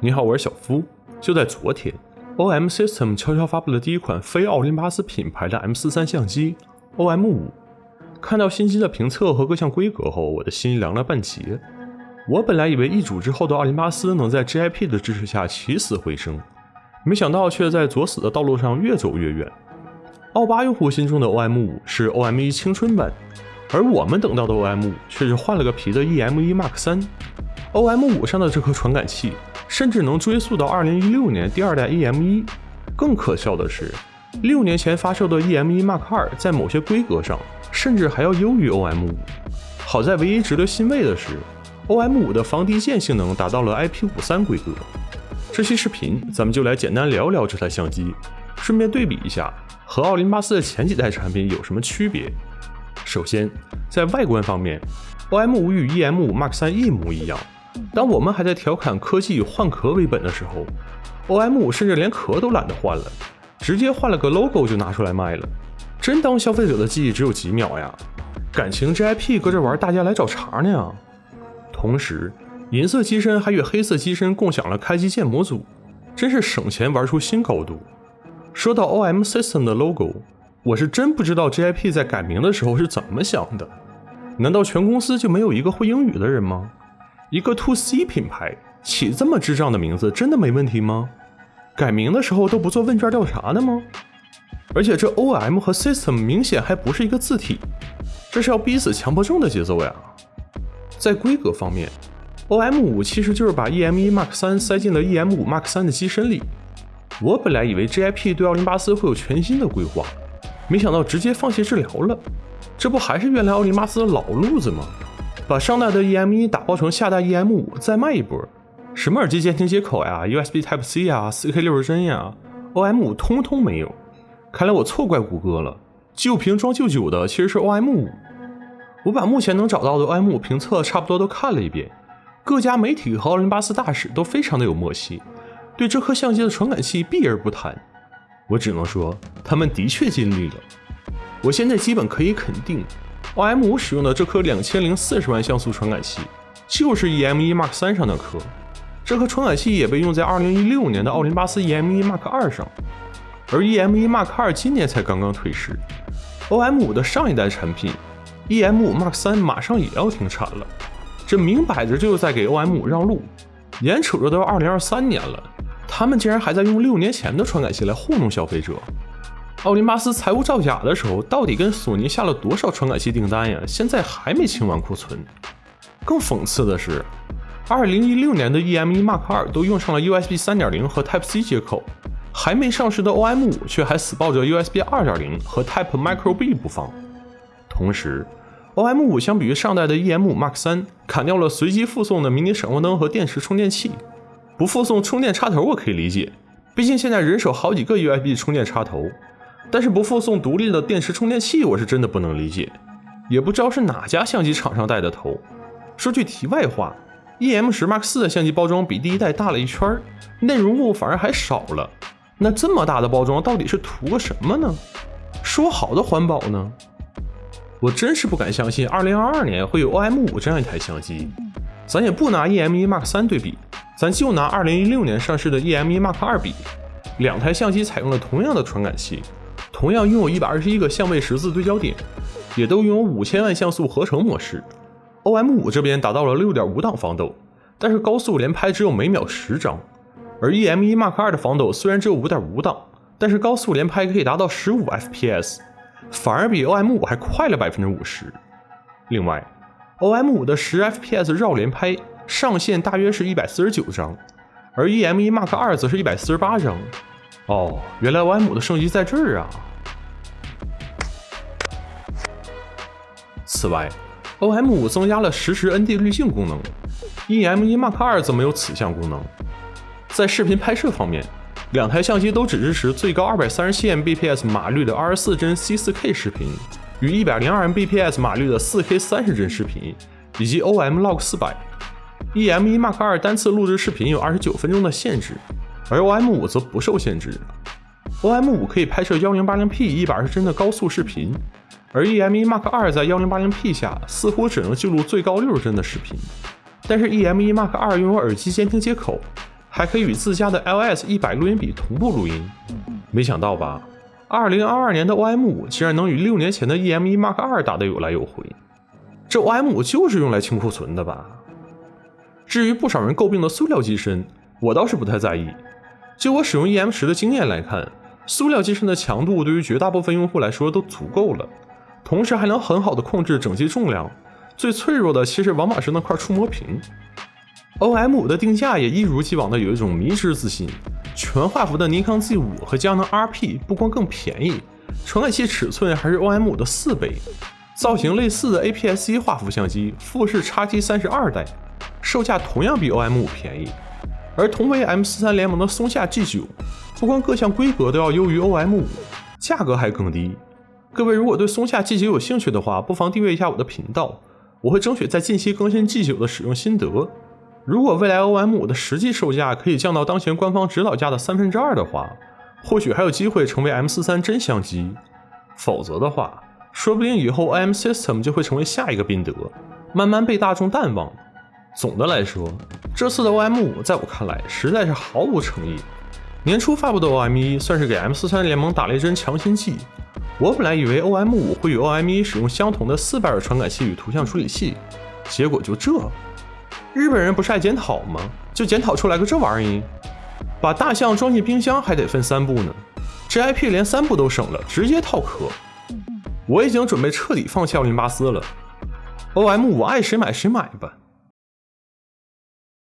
你好，我是小夫。就在昨天，OM System 悄悄发布了第一款非奥林巴斯品牌的 M43 相机 OM5。看到新机的评测和各项规格后，我的心凉了半截。我本来以为易主之后的奥林巴斯能在 GIP 的支持下起死回生，没想到却在作死的道路上越走越远。奥巴用户心中的 OM5 是 OM1 青春版，而我们等到的 OM5 却是换了个皮的 EM1 Mark OM5 上的这颗传感器。甚至能追溯到二零一六年第二代 EM 一。更可笑的是，六年前发售的 EM 一 Mark 二在某些规格上甚至还要优于 OM 五。好在唯一值得欣慰的是，OM 五的防低溅性能达到了 IP 五三规格。这期视频咱们就来简单聊聊这台相机，顺便对比一下和奥林巴斯的前几代产品有什么区别。首先，在外观方面，OM 五与 EM 五 Mark 三一模一样。当我们还在调侃科技以换壳为本的时候，OM5 甚至连壳都懒得换了，直接换了个 logo 就拿出来卖了。真当消费者的记忆只有几秒呀？感情 GIP 搁这玩，大家来找茬呢。同时，银色机身还与黑色机身共享了开机键模组，真是省钱玩出新高度。说到 OM System 的 logo，我是真不知道 GIP 在改名的时候是怎么想的。难道全公司就没有一个会英语的人吗？一个 To C 品牌起这么智障的名字，真的没问题吗？改名的时候都不做问卷调查的吗？而且这 O M 和 System 明显还不是一个字体，这是要逼死强迫症的节奏呀！在规格方面，O M 五其实就是把 E M 一 Mark 三塞进了 E M 五 Mark 三的机身里。我本来以为 G I P 对奥林巴斯会有全新的规划，没想到直接放弃治疗了。这不还是原来奥林巴斯的老路子吗？把上代的 EM 一打包成下代 EM 五，再卖一波。什么耳机监听接口呀，USB Type C 呀，4K 六十帧呀，OM 五通通没有。看来我错怪谷歌了，旧瓶装旧酒的其实是 OM 五。我把目前能找到的 OM 五评测差不多都看了一遍，各家媒体和奥林巴斯大使都非常的有默契，对这颗相机的传感器避而不谈。我只能说，他们的确尽力了。我现在基本可以肯定。OM 五使用的这颗两千零四十万像素传感器，就是 EM 一 Mark 三上的颗。这颗传感器也被用在二零一六年的奥林巴斯 EM 一 Mark 二上，而 EM 一 Mark 二今年才刚刚退市。OM 五的上一代产品 EM 五 Mark 三马上也要停产了，这明摆着就是在给 OM 五让路。眼瞅着都要二零二三年了，他们竟然还在用六年前的传感器来糊弄消费者。奥林巴斯财务造假的时候，到底跟索尼下了多少传感器订单呀？现在还没清完库存。更讽刺的是，二零一六年的 EM 一 Mark 二都用上了 USB 三点零和 Type C 接口，还没上市的 OM 五却还死抱着 USB 二点零和 Type Micro B 不放。同时，OM 五相比于上代的 EM 五 Mark 三，砍掉了随机附送的迷你闪光灯和电池充电器，不附送充电插头我可以理解，毕竟现在人手好几个 USB 充电插头。但是不附送独立的电池充电器，我是真的不能理解，也不知道是哪家相机厂商带的头。说句题外话，EM 十 Mark 四的相机包装比第一代大了一圈，内容物反而还少了。那这么大的包装到底是图个什么呢？说好的环保呢？我真是不敢相信2022年会有 OM 五这样一台相机。咱也不拿 EM 一 Mark 三对比，咱就拿2016年上市的 EM 一 Mark 二比，两台相机采用了同样的传感器。同样拥有一百二十一个相位十字对焦点，也都拥有五千万像素合成模式。OM 五这边达到了六点五档防抖，但是高速连拍只有每秒十张。而 EM 一 Mark 二的防抖虽然只有五点五档，但是高速连拍可以达到十五 FPS，反而比 OM 五还快了百分之五十。另外，OM 五的十 FPS 绕连拍上限大约是一百四十九张，而 EM 一 Mark 二则是一百四十八张。哦，原来 OM 的升级在这儿啊！此外，OM 五增加了实时 ND 滤镜功能，EM 一 Mark 二则没有此项功能。在视频拍摄方面，两台相机都只支持最高二百三十七 Mbps 码率的二十四帧 C 四 K 视频，与一百零二 Mbps 码率的四 K 三十帧视频，以及 OM Log 四百。EM 一 Mark 二单次录制视频有二十九分钟的限制。而 OM 五则不受限制，OM 五可以拍摄 1080P 一百二十帧的高速视频，而 E M E Mark 二在 1080P 下似乎只能记录最高六十帧的视频。但是 E M E Mark 二拥有耳机监听接口，还可以与自家的 LS 一百录音笔同步录音。没想到吧？二零二二年的 OM 五竟然能与六年前的 E M E Mark 二打得有来有回。这 OM 五就是用来清库存的吧？至于不少人诟病的塑料机身，我倒是不太在意。就我使用 EM 十的经验来看，塑料机身的强度对于绝大部分用户来说都足够了，同时还能很好的控制整机重量。最脆弱的其实往往是那块触摸屏。OM 五的定价也一如既往的有一种迷之自信，全画幅的尼康 Z 五和佳能 RP 不光更便宜，传感器尺寸还是 OM 五的四倍，造型类似的 APS-C 画幅相机富士 X-T 三十二代，售价同样比 OM 五便宜。而同为 M 四三联盟的松下 G 九，不光各项规格都要优于 OM 五，价格还更低。各位如果对松下 G 九有兴趣的话，不妨订阅一下我的频道。我会争取在近期更新 G9 的使用心得。如果未来 OM5 的实际售价可以降到当前官方指导价的三分之二的话，或许还有机会成为 M43 真相机。否则的话，说不定以后 OM System 就会成为下一个宾得，慢慢被大众淡忘。总的来说，这次的 OM5 在我看来实在是毫无诚意。年初发布的 OM1 算是给 M43 联盟打了一针强心剂。我本来以为 OM 五会与 OM 一使用相同的四百瓦传感器与图像处理器，结果就这。日本人不是爱检讨吗？就检讨出来个这玩意儿，把大象装进冰箱还得分三步呢。这 IP 连三步都省了，直接套壳。我已经准备彻底放弃奥林巴斯了。OM 五爱谁买谁买吧。